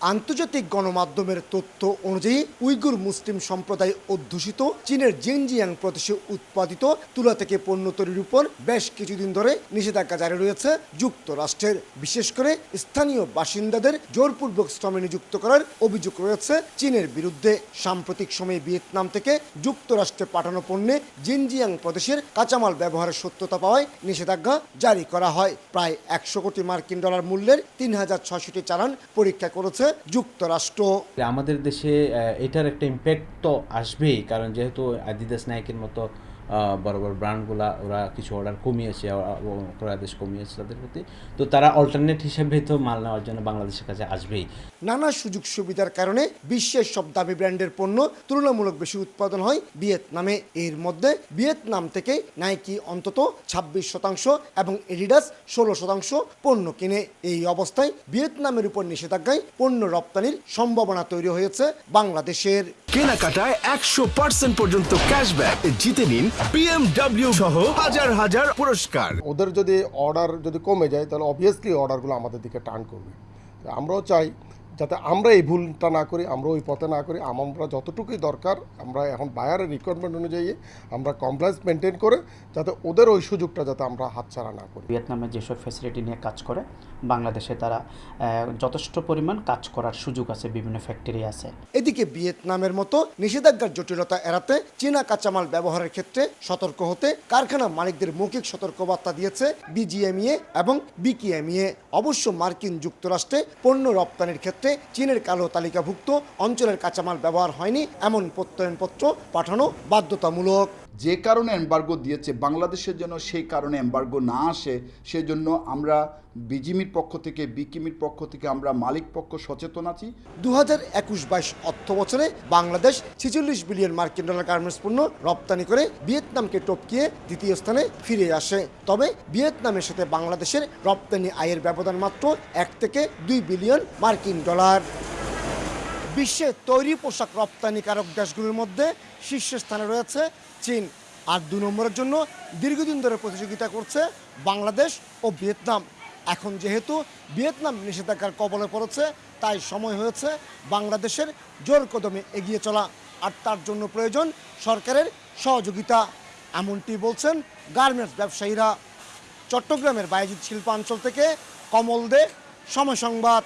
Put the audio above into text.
আন্তর্জাতিক গণমাধ্যমের তথ্য অনুযায়ী উইগুর মুসলিম সম্প্রদায় অধ্যুষিত, চীনের জেনজিয়াং প্রদেশে উৎপাদিত তুলা থেকে পণ্য তৈরির উপর বেশ কিছুদিন ধরে নিষেধাজ্ঞা জারি রয়েছে যুক্তরাষ্ট্রের। বিশেষ করে স্থানীয় বাসিন্দাদের জোরপূর্বক শ্রমে নিযুক্ত করার অভিযোগ রয়েছে চীনের বিরুদ্ধে। সাম্প্রতিক সময়ে ভিয়েতনাম থেকে যুক্তরাষ্ট্রে পাঠানো পণ্যে জিনজিয়াং প্রদেশের কাঁচামাল ব্যবহারের সত্যতা পাওয়ায় নিষেধাজ্ঞা জারি করা হয়। প্রায় একশো কোটি মার্কিন ডলার মূল্যের তিন হাজার ছয়শটি চালান পরীক্ষা করেছে যুক্তরাষ্ট্র। আমাদের দেশে এটার একটা ইম্প্যাক্ট তো আসবেই কারণ যেহেতু আদিদাস নায়কের মতো বড় বড় ব্র্যান্ডগুলা ওরা কিছু অর্ডার কমিয়েছে ক্রয়াদেশ কমিয়েছে তাদের প্রতি। তো তারা অল্টারনেট হিসেবে তো মাল নেওয়ার জন্য বাংলাদেশের কাছে আসবেই। নানা সুযোগ সুবিধার কারণে বিশ্বের সব দামি ব্র্যান্ডের পণ্য তুলনামূলক বেশি উৎপাদন হয় ভিয়েতনামে। এর মধ্যে ভিয়েতনাম থেকে নাইকি অন্তত ছাব্বিশ শতাংশ এবং এডিডাস ষোলো শতাংশ পণ্য কিনে। এই অবস্থায় ভিয়েতনামের উপর নিষেধাজ্ঞায় পণ্য রপ্তানির সম্ভাবনা তৈরি হয়েছে বাংলাদেশের। কেনাকাটায় একশো পার্সেন্ট পর্যন্ত ক্যাশব্যাক জিতে নিন বিএমডাব্লিউ সহ হাজার হাজার পুরস্কার। ওদের যদি অর্ডার যদি কমে যায়, তাহলে অবভিয়াসলি অর্ডারগুলো আমাদের দিকে টার্ন করবে। আমরাও চাই যাতে আমরা এই ভুলটা না করি আমরা ওই পথে না করি আমরা যতটুকুই দরকার আমরা এখন বায়ারের রিকোয়ারমেন্ট অনুযায়ী আমরা কমপ্লায়েন্স মেনটেন করে যাতে ওদের ওই সুযোগটা যাতে আমরা হাতছাড়া না করি। ভিয়েতনামে যেসব ফ্যাসিলিটি নিয়ে কাজ করে বাংলাদেশে তারা যথেষ্ট পরিমাণ কাজ করার সুযোগ আছে বিভিন্ন ফ্যাক্টরি আছে। এদিকে ভিয়েতনামের মতো নিষেধাজ্ঞার জটিলতা এড়াতে চীনা কাঁচামাল ব্যবহারের ক্ষেত্রে সতর্ক হতে কারখানা মালিকদের মৌখিক সতর্কবার্তা দিয়েছে বিজিএমইএ এবং বিকিএমইএ। অবশ্য মার্কিন যুক্তরাষ্ট্রে পণ্য রপ্তানির ক্ষেত্রে চীনের কালো তালিকাভুক্ত অঞ্চলের কাঁচামাল ব্যবহার হয়নি এমন প্রত্যয়নপত্র পাঠানো বাধ্যতামূলক। যে কারণে এম্বার্গো দিয়েছে, বাংলাদেশের জন্য সেই কারণে এম্বার্গো না আসে, সেজন্য আমরা বিজিমির পক্ষ থেকে, বিকিমির পক্ষ থেকে আমরা মালিক পক্ষ সচেতন আছি। দু হাজার একুশ বাইশ অর্থ বছরে বাংলাদেশ ছেচল্লিশ বিলিয়ন মার্কিন ডলার গার্মেন্টস পণ্য রপ্তানি করে ভিয়েতনামকে টপকিয়ে দ্বিতীয় স্থানে ফিরে আসে। তবে ভিয়েতনামের সাথে বাংলাদেশের রপ্তানি আয়ের ব্যবধান মাত্র এক থেকে দুই বিলিয়ন মার্কিন ডলার। বিশ্বে তৈরি পোশাক রপ্তানিকারক দেশগুলোর মধ্যে শীর্ষস্থানে রয়েছে চীন। আর দু নম্বরের জন্য দীর্ঘদিন ধরে প্রতিযোগিতা করছে বাংলাদেশ ও ভিয়েতনাম। এখন যেহেতু ভিয়েতনাম নিষেধাজ্ঞার কবলে পড়েছে, তাই সময় হয়েছে বাংলাদেশের জোর কদমে এগিয়ে চলা আর তার জন্য প্রয়োজন সরকারের সহযোগিতা, এমনটি বলছেন গার্মেন্টস ব্যবসায়ীরা। চট্টগ্রামের বায়জিৎ শিল্পাঞ্চল থেকে কমল দে, সময় সংবাদ।